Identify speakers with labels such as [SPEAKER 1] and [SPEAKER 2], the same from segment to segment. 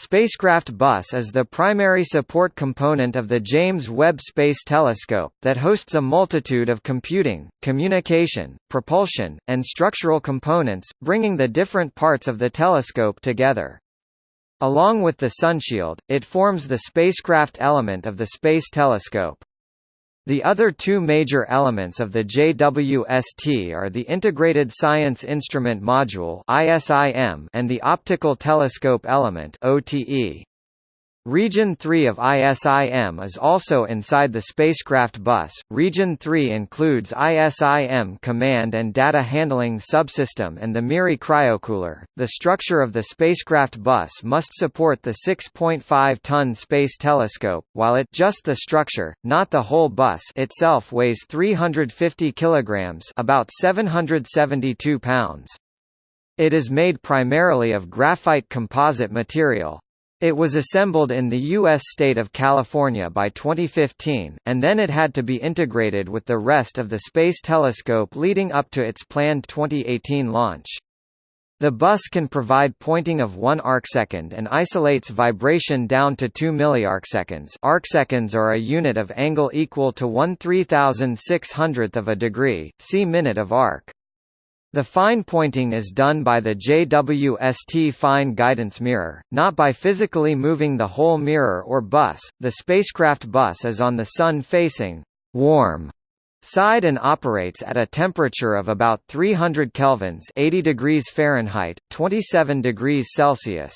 [SPEAKER 1] Spacecraft Bus is the primary support component of the James Webb Space Telescope, that hosts a multitude of computing, communication, propulsion, and structural components, bringing the different parts of the telescope together. Along with the sunshield, it forms the spacecraft element of the Space Telescope. The other two major elements of the JWST are the Integrated Science Instrument Module and the Optical Telescope Element. Region 3 of ISIM is also inside the spacecraft bus. Region 3 includes ISIM command and data handling subsystem and the MIRI cryocooler. The structure of the spacecraft bus must support the 6.5-ton space telescope, while it just the structure, not the whole bus itself weighs 350 kilograms, about 772 pounds. It is made primarily of graphite composite material, it was assembled in the U.S. state of California by 2015, and then it had to be integrated with the rest of the Space Telescope leading up to its planned 2018 launch. The bus can provide pointing of 1 arcsecond and isolates vibration down to 2 milliarcseconds arcseconds are a unit of angle equal to 1 3600th of a degree, see minute of arc. The fine pointing is done by the JWST fine guidance mirror, not by physically moving the whole mirror or bus. The spacecraft bus is on the sun-facing warm side and operates at a temperature of about 300 kelvins 80 degrees Fahrenheit, 27 degrees Celsius.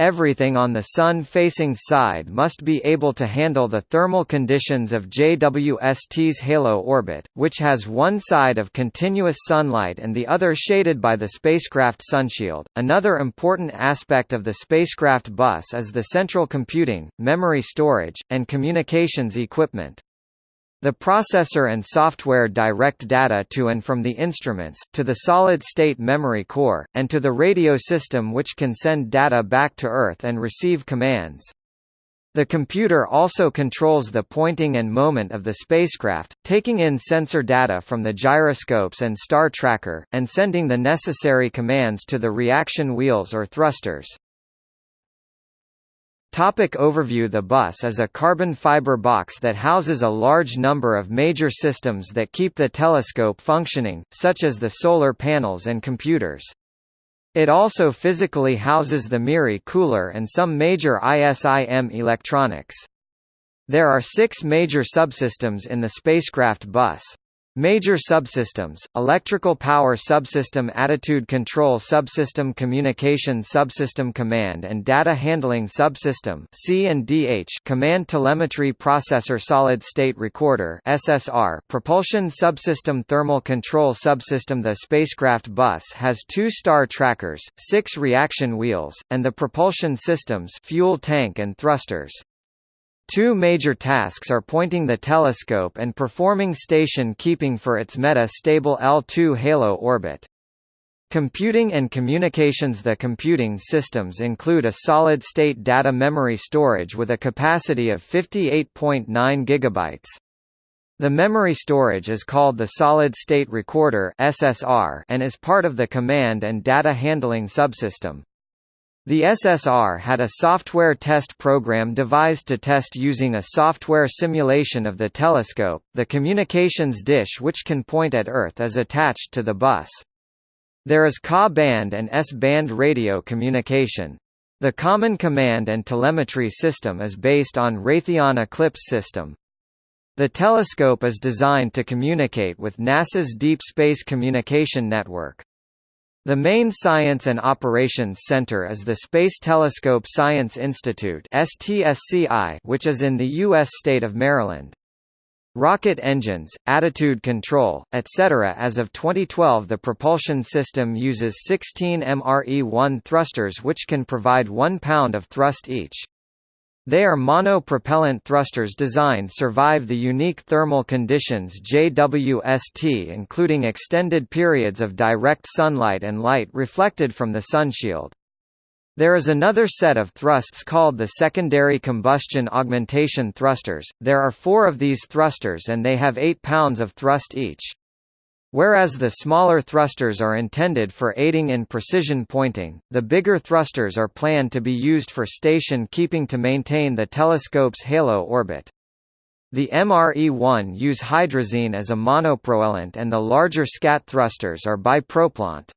[SPEAKER 1] Everything on the Sun-facing side must be able to handle the thermal conditions of JWST's halo orbit, which has one side of continuous sunlight and the other shaded by the spacecraft sunshield. Another important aspect of the spacecraft bus is the central computing, memory storage, and communications equipment. The processor and software direct data to and from the instruments, to the solid-state memory core, and to the radio system which can send data back to Earth and receive commands. The computer also controls the pointing and moment of the spacecraft, taking in sensor data from the gyroscopes and star tracker, and sending the necessary commands to the reaction wheels or thrusters. Topic overview The bus is a carbon fiber box that houses a large number of major systems that keep the telescope functioning, such as the solar panels and computers. It also physically houses the MIRI cooler and some major ISIM electronics. There are six major subsystems in the spacecraft bus. Major subsystems, electrical power subsystem attitude control subsystem communication subsystem command and data handling subsystem C and DH command telemetry processor solid state recorder SSR propulsion subsystem thermal control subsystem The spacecraft bus has two star trackers, six reaction wheels, and the propulsion systems fuel tank and thrusters. Two major tasks are pointing the telescope and performing station keeping for its meta-stable L2 halo orbit. Computing and communications The computing systems include a solid-state data memory storage with a capacity of 58.9 GB. The memory storage is called the Solid State Recorder and is part of the command and data handling subsystem. The SSR had a software test program devised to test using a software simulation of the telescope. The communications dish which can point at Earth is attached to the bus. There is Ka-band and S-band radio communication. The Common Command and Telemetry System is based on Raytheon Eclipse system. The telescope is designed to communicate with NASA's Deep Space Communication Network. The main Science and Operations Center is the Space Telescope Science Institute which is in the U.S. state of Maryland. Rocket engines, attitude control, etc. As of 2012 the propulsion system uses 16 MRE-1 thrusters which can provide 1 pound of thrust each. They are mono-propellant thrusters designed to survive the unique thermal conditions JWST including extended periods of direct sunlight and light reflected from the sunshield. There is another set of thrusts called the secondary combustion augmentation thrusters. There are four of these thrusters and they have 8 pounds of thrust each. Whereas the smaller thrusters are intended for aiding in precision pointing, the bigger thrusters are planned to be used for station keeping to maintain the telescope's halo orbit. The MRE-1 use hydrazine as a monopropellant and the larger SCAT thrusters are bipropellant.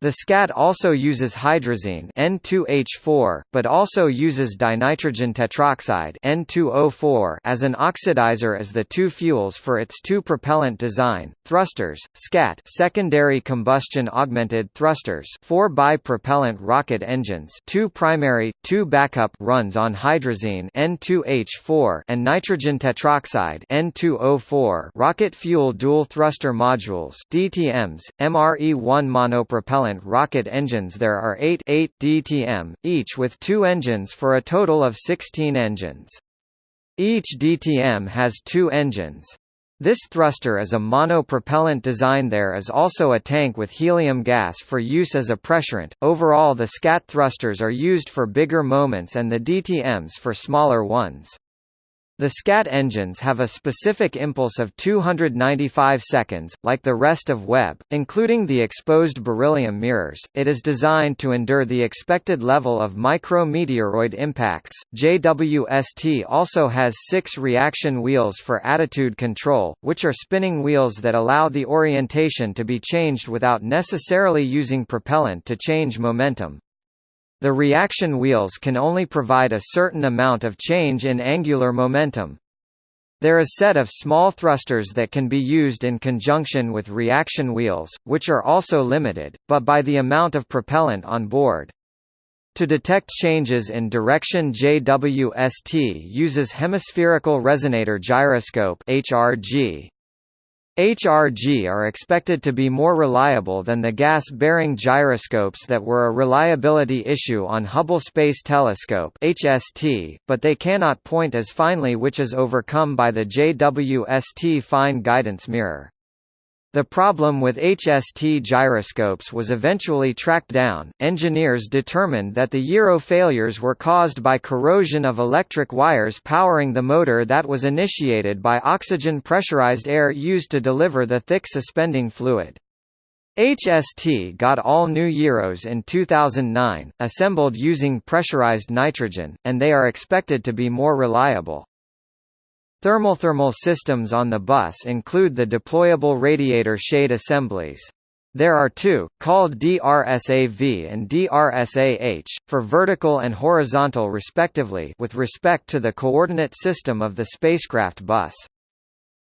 [SPEAKER 1] The SCAT also uses hydrazine N2H4, but also uses dinitrogen tetroxide N2O4 as an oxidizer as the two fuels for its two-propellant design. Thrusters, SCAT secondary combustion augmented thrusters four bipropellant rocket engines two primary, two backup runs on hydrazine N2H4 and nitrogen tetroxide N2O4 rocket fuel dual thruster modules DTMs, MRE-1 monopropellant propellant rocket engines there are 8, 8 DTM, each with two engines for a total of 16 engines. Each DTM has two engines. This thruster is a monopropellant design there is also a tank with helium gas for use as a pressurant. Overall the SCAT thrusters are used for bigger moments and the DTMs for smaller ones. The SCAT engines have a specific impulse of 295 seconds, like the rest of Webb, including the exposed beryllium mirrors. It is designed to endure the expected level of micrometeoroid impacts. JWST also has six reaction wheels for attitude control, which are spinning wheels that allow the orientation to be changed without necessarily using propellant to change momentum. The reaction wheels can only provide a certain amount of change in angular momentum. There is a set of small thrusters that can be used in conjunction with reaction wheels, which are also limited, but by the amount of propellant on board. To detect changes in direction JWST uses hemispherical resonator gyroscope HRG. HRG are expected to be more reliable than the gas-bearing gyroscopes that were a reliability issue on Hubble Space Telescope HST, but they cannot point as finely which is overcome by the JWST fine guidance mirror. The problem with HST gyroscopes was eventually tracked down. Engineers determined that the gyro failures were caused by corrosion of electric wires powering the motor that was initiated by oxygen pressurized air used to deliver the thick suspending fluid. HST got all new gyros in 2009, assembled using pressurized nitrogen, and they are expected to be more reliable. Thermal-thermal systems on the bus include the deployable radiator shade assemblies. There are two, called DRSAV and DRSAH, for vertical and horizontal respectively with respect to the coordinate system of the spacecraft bus.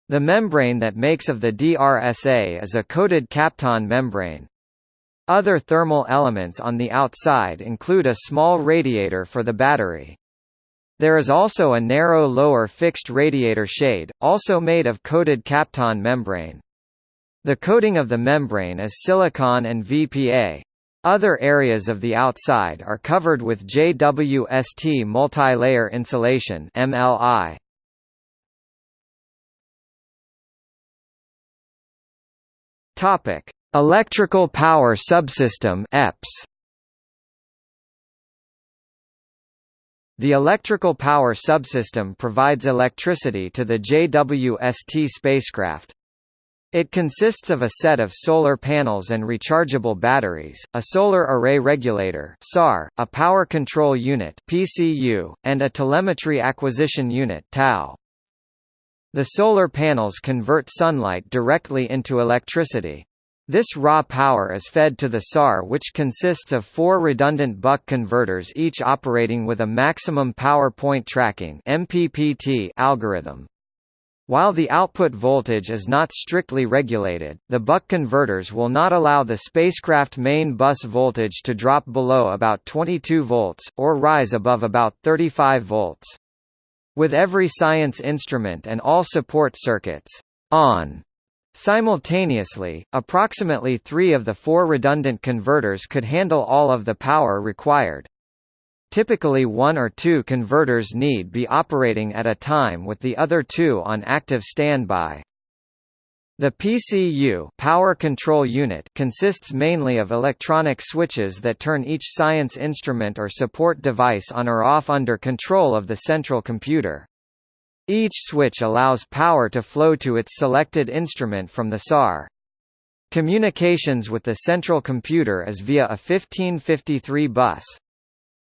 [SPEAKER 1] The membrane that makes of the DRSA is a coated Kapton membrane. Other thermal elements on the outside include a small radiator for the battery. There is also a narrow lower fixed radiator shade, also made of coated Kapton membrane. The coating of the membrane is silicon and VDA. Other areas of the outside are covered with JWST multi-layer insulation MLI. Topic: Electrical Power Subsystem (EPS). The electrical power subsystem provides electricity to the JWST spacecraft. It consists of a set of solar panels and rechargeable batteries, a solar array regulator (SAR), a power control unit (PCU), and a telemetry acquisition unit (TAU). The solar panels convert sunlight directly into electricity. This raw power is fed to the SAR which consists of four redundant buck converters each operating with a maximum power point tracking MPPT algorithm. While the output voltage is not strictly regulated, the buck converters will not allow the spacecraft main bus voltage to drop below about 22 volts, or rise above about 35 volts. With every science instrument and all support circuits on Simultaneously, approximately three of the four redundant converters could handle all of the power required. Typically one or two converters need be operating at a time with the other two on active standby. The PCU power control unit consists mainly of electronic switches that turn each science instrument or support device on or off under control of the central computer. Each switch allows power to flow to its selected instrument from the SAR. Communications with the central computer is via a 1553 bus.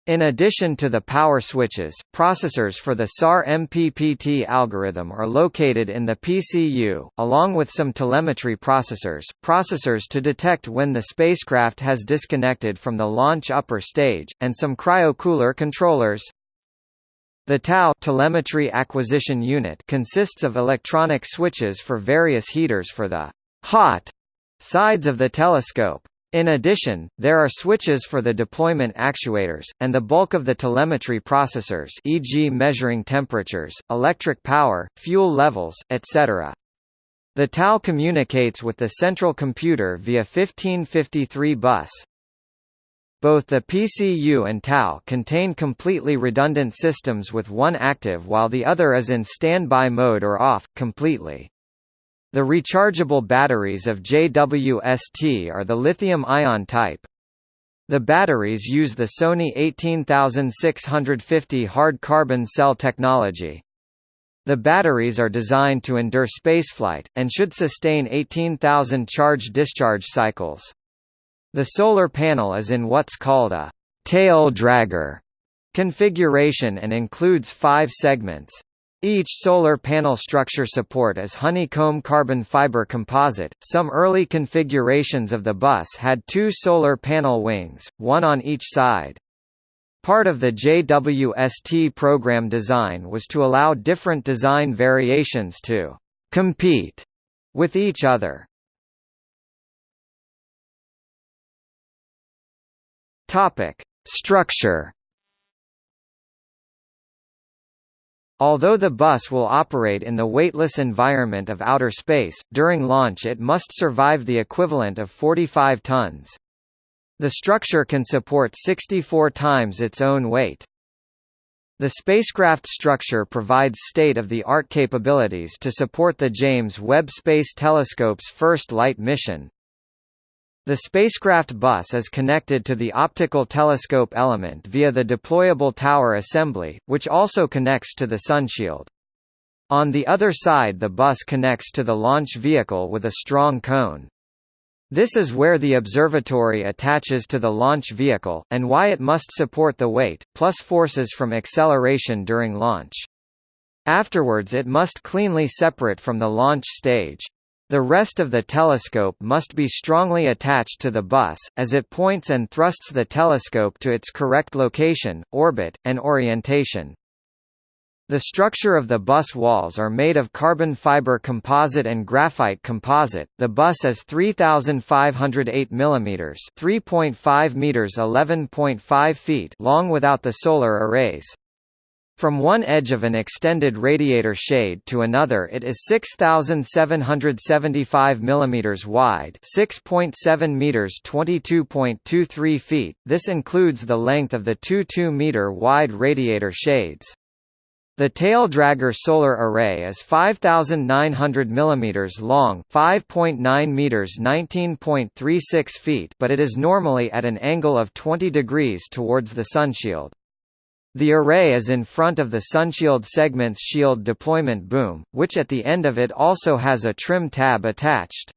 [SPEAKER 1] In addition to the power switches, processors for the SAR MPPT algorithm are located in the PCU, along with some telemetry processors, processors to detect when the spacecraft has disconnected from the launch upper stage, and some cryocooler controllers. The TAU telemetry acquisition unit consists of electronic switches for various heaters for the hot sides of the telescope. In addition, there are switches for the deployment actuators, and the bulk of the telemetry processors e.g. measuring temperatures, electric power, fuel levels, etc. The TAU communicates with the central computer via 1553 bus. Both the PCU and TAU contain completely redundant systems with one active while the other is in standby mode or off, completely. The rechargeable batteries of JWST are the lithium-ion type. The batteries use the Sony 18650 hard carbon cell technology. The batteries are designed to endure spaceflight, and should sustain 18,000 charge-discharge cycles. The solar panel is in what's called a tail dragger configuration and includes five segments. Each solar panel structure support is honeycomb carbon fiber composite. Some early configurations of the bus had two solar panel wings, one on each side. Part of the JWST program design was to allow different design variations to compete with each other. Topic: Structure Although the bus will operate in the weightless environment of outer space, during launch it must survive the equivalent of 45 tons. The structure can support 64 times its own weight. The spacecraft structure provides state-of-the-art capabilities to support the James Webb Space Telescope's first light mission, the spacecraft bus is connected to the optical telescope element via the deployable tower assembly, which also connects to the sunshield. On the other side the bus connects to the launch vehicle with a strong cone. This is where the observatory attaches to the launch vehicle, and why it must support the weight, plus forces from acceleration during launch. Afterwards it must cleanly separate from the launch stage. The rest of the telescope must be strongly attached to the bus, as it points and thrusts the telescope to its correct location, orbit, and orientation. The structure of the bus walls are made of carbon fiber composite and graphite composite. The bus is 3508 mm, 3.5 meters, 11.5 feet long without the solar arrays. From one edge of an extended radiator shade to another it is 6775 mm wide, 6.7 meters, 22.23 feet. This includes the length of the two 2 meter wide radiator shades. The tail dragger solar array is 5900 mm long, 5.9 meters, 19.36 feet, but it is normally at an angle of 20 degrees towards the sunshield. The array is in front of the Sunshield segment's shield deployment boom, which at the end of it also has a trim tab attached.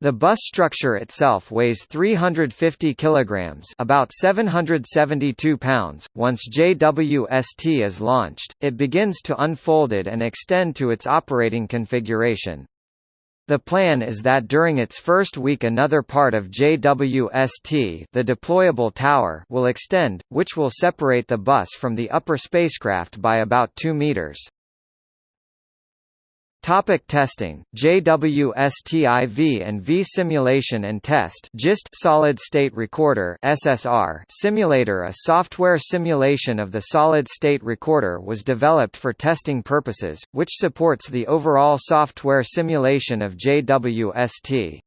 [SPEAKER 1] The bus structure itself weighs 350 kilograms, about 772 pounds. Once JWST is launched, it begins to unfold it and extend to its operating configuration. The plan is that during its first week another part of JWST the deployable tower will extend, which will separate the bus from the upper spacecraft by about 2 meters. Topic testing. JWSTIV and V simulation and test. JIST solid state recorder SSR simulator. A software simulation of the solid state recorder was developed for testing purposes which supports the overall software simulation of JWST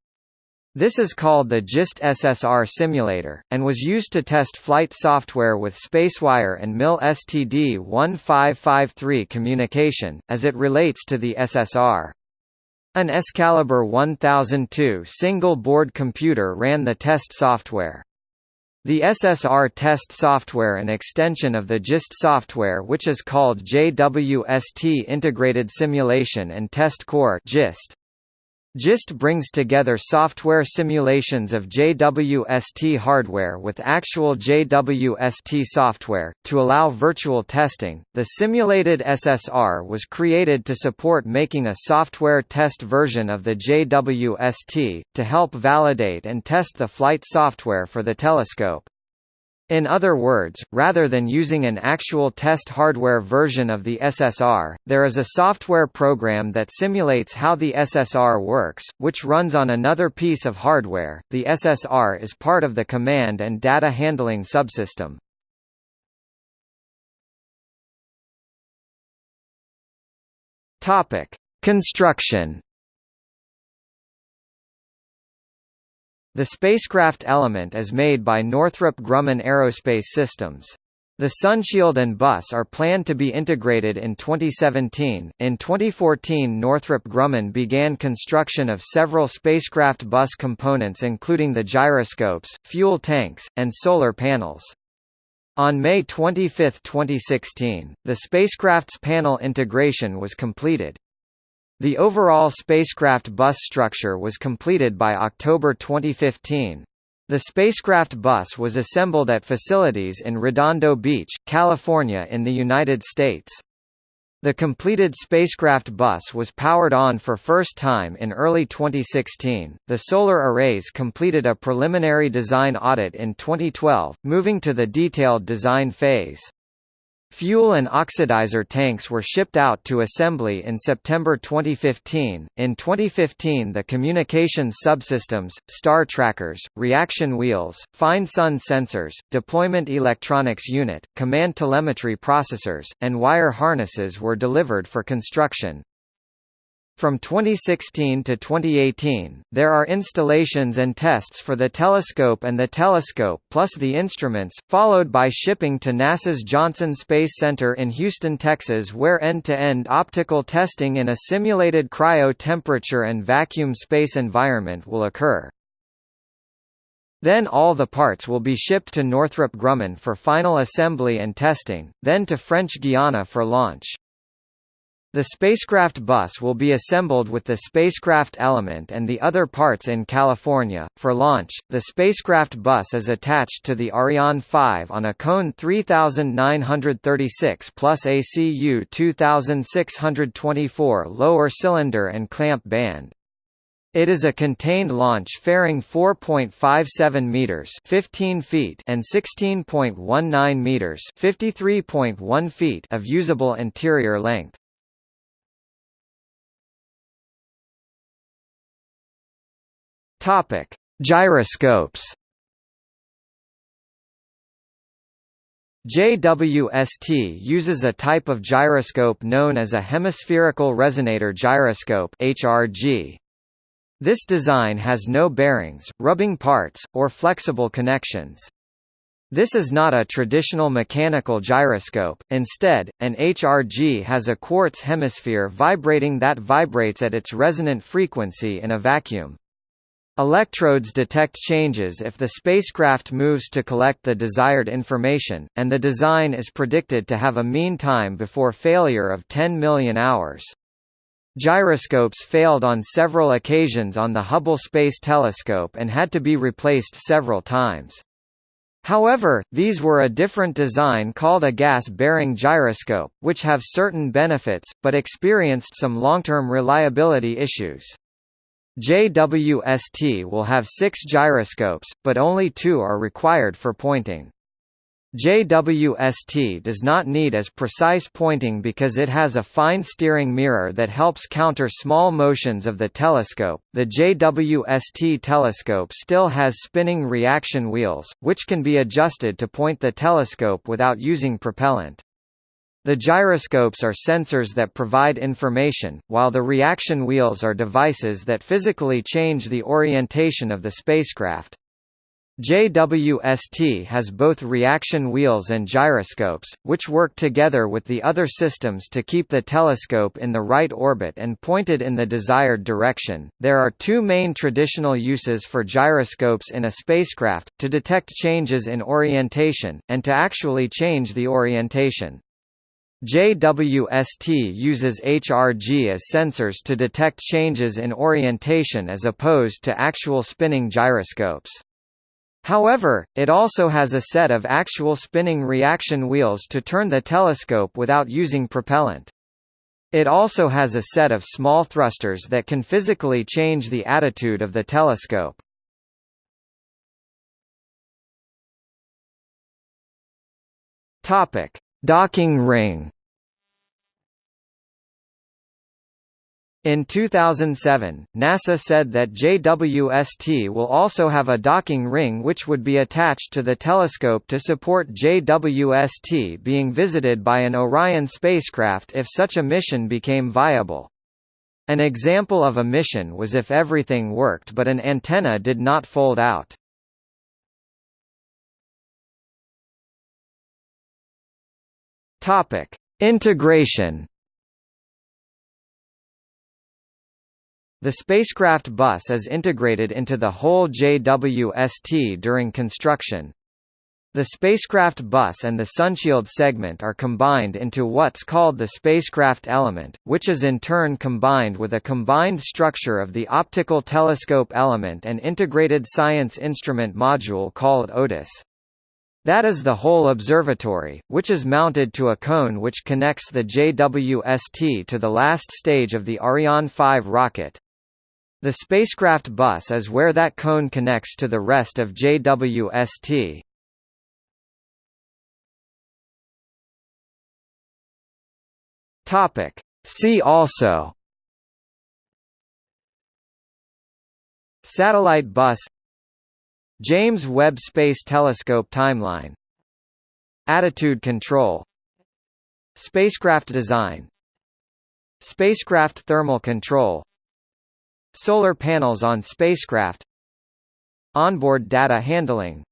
[SPEAKER 1] this is called the JIST SSR simulator, and was used to test flight software with SpaceWire and MIL STD-1553 communication, as it relates to the SSR. An Excalibur 1002 single-board computer ran the test software. The SSR test software an extension of the JIST software which is called JWST Integrated Simulation and Test Core GIST. JIST brings together software simulations of JWST hardware with actual JWST software, to allow virtual testing. The simulated SSR was created to support making a software test version of the JWST, to help validate and test the flight software for the telescope. In other words, rather than using an actual test hardware version of the SSR, there is a software program that simulates how the SSR works, which runs on another piece of hardware. The SSR is part of the command and data handling subsystem. Topic: Construction The spacecraft element is made by Northrop Grumman Aerospace Systems. The Sunshield and bus are planned to be integrated in 2017. In 2014, Northrop Grumman began construction of several spacecraft bus components, including the gyroscopes, fuel tanks, and solar panels. On May 25, 2016, the spacecraft's panel integration was completed. The overall spacecraft bus structure was completed by October 2015. The spacecraft bus was assembled at facilities in Redondo Beach, California in the United States. The completed spacecraft bus was powered on for first time in early 2016. The solar arrays completed a preliminary design audit in 2012, moving to the detailed design phase. Fuel and oxidizer tanks were shipped out to assembly in September 2015. In 2015, the communications subsystems, star trackers, reaction wheels, fine sun sensors, deployment electronics unit, command telemetry processors, and wire harnesses were delivered for construction. From 2016 to 2018, there are installations and tests for the telescope and the telescope plus the instruments, followed by shipping to NASA's Johnson Space Center in Houston, Texas where end-to-end -end optical testing in a simulated cryo-temperature and vacuum space environment will occur. Then all the parts will be shipped to Northrop Grumman for final assembly and testing, then to French Guiana for launch. The spacecraft bus will be assembled with the spacecraft element and the other parts in California. For launch, the spacecraft bus is attached to the Ariane 5 on a Cone 3936 plus ACU 2624 lower cylinder and clamp band. It is a contained launch fairing 4.57 meters, 15 feet, and 16.19 meters, 53.1 feet of usable interior length. Topic: Gyroscopes. JWST uses a type of gyroscope known as a hemispherical resonator gyroscope (HRG). This design has no bearings, rubbing parts, or flexible connections. This is not a traditional mechanical gyroscope, instead, an HRG has a quartz hemisphere vibrating that vibrates at its resonant frequency in a vacuum. Electrodes detect changes if the spacecraft moves to collect the desired information, and the design is predicted to have a mean time before failure of 10 million hours. Gyroscopes failed on several occasions on the Hubble Space Telescope and had to be replaced several times. However, these were a different design called a gas-bearing gyroscope, which have certain benefits, but experienced some long-term reliability issues. JWST will have six gyroscopes, but only two are required for pointing. JWST does not need as precise pointing because it has a fine steering mirror that helps counter small motions of the telescope. The JWST telescope still has spinning reaction wheels, which can be adjusted to point the telescope without using propellant. The gyroscopes are sensors that provide information, while the reaction wheels are devices that physically change the orientation of the spacecraft. JWST has both reaction wheels and gyroscopes, which work together with the other systems to keep the telescope in the right orbit and pointed in the desired direction. There are two main traditional uses for gyroscopes in a spacecraft to detect changes in orientation, and to actually change the orientation. JWST uses HRG as sensors to detect changes in orientation as opposed to actual spinning gyroscopes. However, it also has a set of actual spinning reaction wheels to turn the telescope without using propellant. It also has a set of small thrusters that can physically change the attitude of the telescope. Topic: Docking ring. In 2007, NASA said that JWST will also have a docking ring which would be attached to the telescope to support JWST being visited by an Orion spacecraft if such a mission became viable. An example of a mission was if everything worked but an antenna did not fold out. Integration The spacecraft bus is integrated into the whole JWST during construction. The spacecraft bus and the sunshield segment are combined into what's called the spacecraft element, which is in turn combined with a combined structure of the optical telescope element and integrated science instrument module called OTIS. That is the whole observatory, which is mounted to a cone which connects the JWST to the last stage of the Ariane 5 rocket. The spacecraft bus is where that cone connects to the rest of JWST. Topic. See also Satellite bus James Webb Space Telescope timeline Attitude control Spacecraft design Spacecraft thermal control Solar panels on spacecraft Onboard data handling